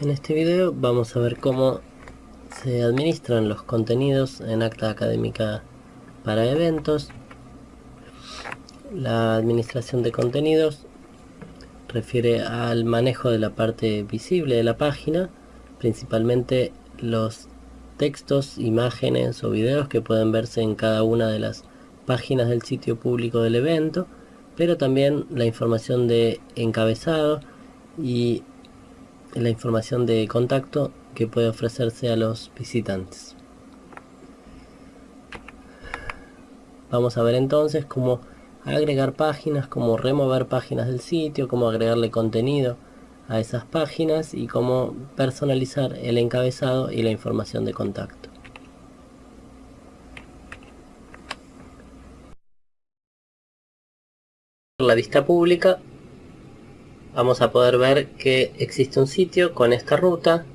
En este video vamos a ver cómo se administran los contenidos en acta académica para eventos. La administración de contenidos refiere al manejo de la parte visible de la página, principalmente los textos, imágenes o videos que pueden verse en cada una de las páginas del sitio público del evento, pero también la información de encabezado y la información de contacto que puede ofrecerse a los visitantes. Vamos a ver entonces cómo agregar páginas, cómo remover páginas del sitio, cómo agregarle contenido a esas páginas y cómo personalizar el encabezado y la información de contacto. La vista pública vamos a poder ver que existe un sitio con esta ruta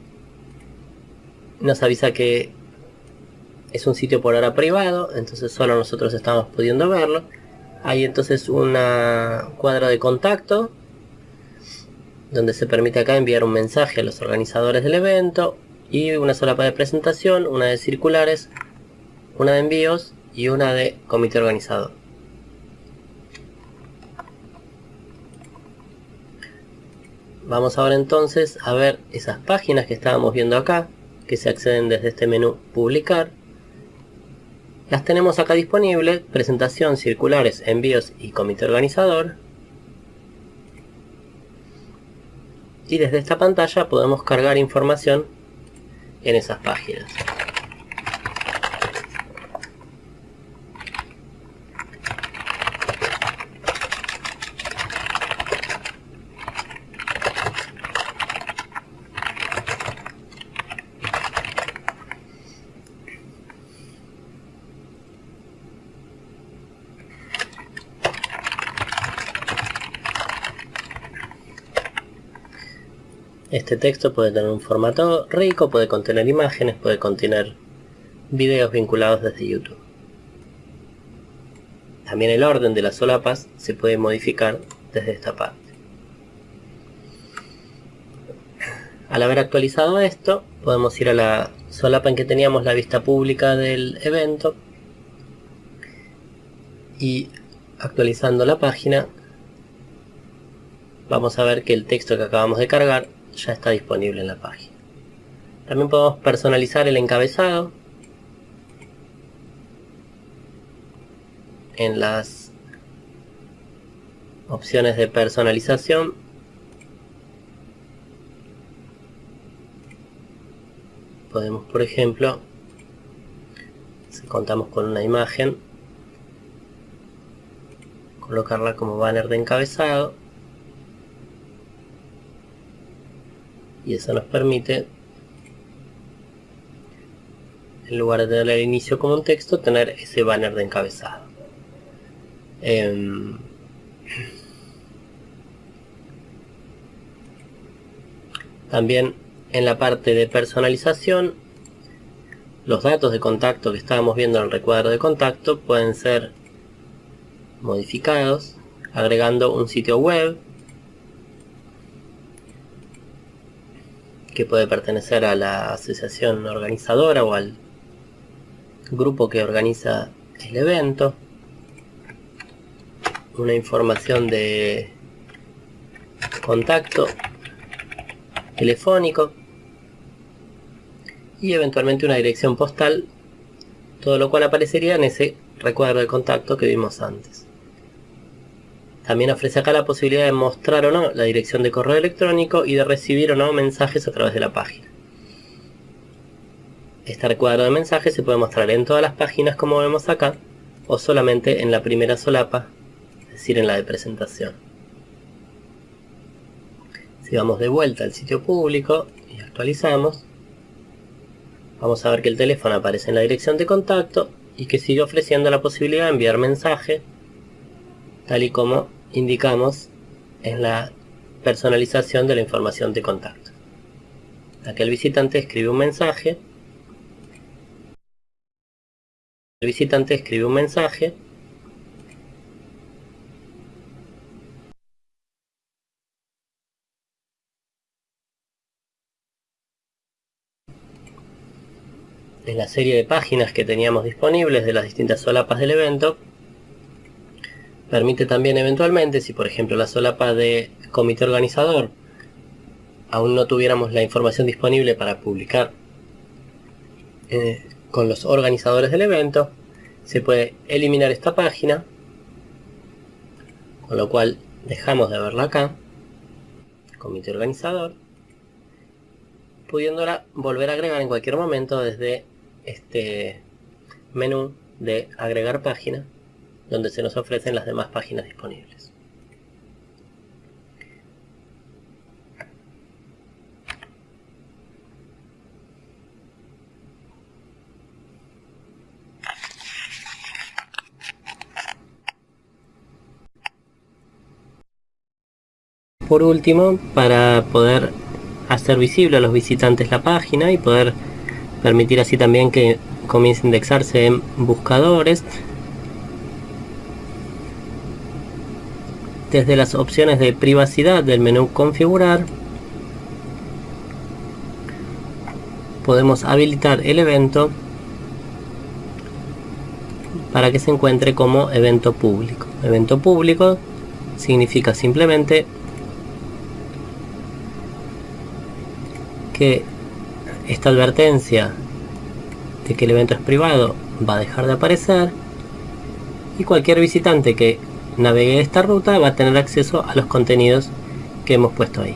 nos avisa que es un sitio por ahora privado entonces solo nosotros estamos pudiendo verlo hay entonces una cuadro de contacto donde se permite acá enviar un mensaje a los organizadores del evento y una solapa de presentación, una de circulares, una de envíos y una de comité organizador. Vamos ahora entonces a ver esas páginas que estábamos viendo acá, que se acceden desde este menú publicar. Las tenemos acá disponibles, presentación, circulares, envíos y comité organizador. Y desde esta pantalla podemos cargar información en esas páginas. Este texto puede tener un formato rico, puede contener imágenes, puede contener videos vinculados desde YouTube. También el orden de las solapas se puede modificar desde esta parte. Al haber actualizado esto, podemos ir a la solapa en que teníamos la vista pública del evento y actualizando la página vamos a ver que el texto que acabamos de cargar ya está disponible en la página. También podemos personalizar el encabezado en las opciones de personalización podemos por ejemplo si contamos con una imagen colocarla como banner de encabezado y eso nos permite en lugar de tener el inicio como un texto tener ese banner de encabezado. Em, también en la parte de personalización los datos de contacto que estábamos viendo en el recuadro de contacto pueden ser modificados agregando un sitio web que puede pertenecer a la asociación organizadora o al grupo que organiza el evento. Una información de contacto telefónico y eventualmente una dirección postal todo lo cual aparecería en ese recuadro de contacto que vimos antes también ofrece acá la posibilidad de mostrar o no la dirección de correo electrónico y de recibir o no mensajes a través de la página. Este recuadro de mensajes se puede mostrar en todas las páginas como vemos acá o solamente en la primera solapa, es decir en la de presentación. Si vamos de vuelta al sitio público y actualizamos, vamos a ver que el teléfono aparece en la dirección de contacto y que sigue ofreciendo la posibilidad de enviar mensaje tal y como indicamos en la personalización de la información de contacto. Aquí el visitante escribe un mensaje. El visitante escribe un mensaje. En la serie de páginas que teníamos disponibles de las distintas solapas del evento, Permite también eventualmente, si por ejemplo la solapa de comité organizador aún no tuviéramos la información disponible para publicar eh, con los organizadores del evento, se puede eliminar esta página, con lo cual dejamos de verla acá, comité organizador, pudiéndola volver a agregar en cualquier momento desde este menú de agregar página, donde se nos ofrecen las demás páginas disponibles. Por último, para poder hacer visible a los visitantes la página y poder permitir así también que comience a indexarse en buscadores, desde las opciones de privacidad del menú configurar podemos habilitar el evento para que se encuentre como evento público. Evento público significa simplemente que esta advertencia de que el evento es privado va a dejar de aparecer y cualquier visitante que navegue esta ruta va a tener acceso a los contenidos que hemos puesto ahí.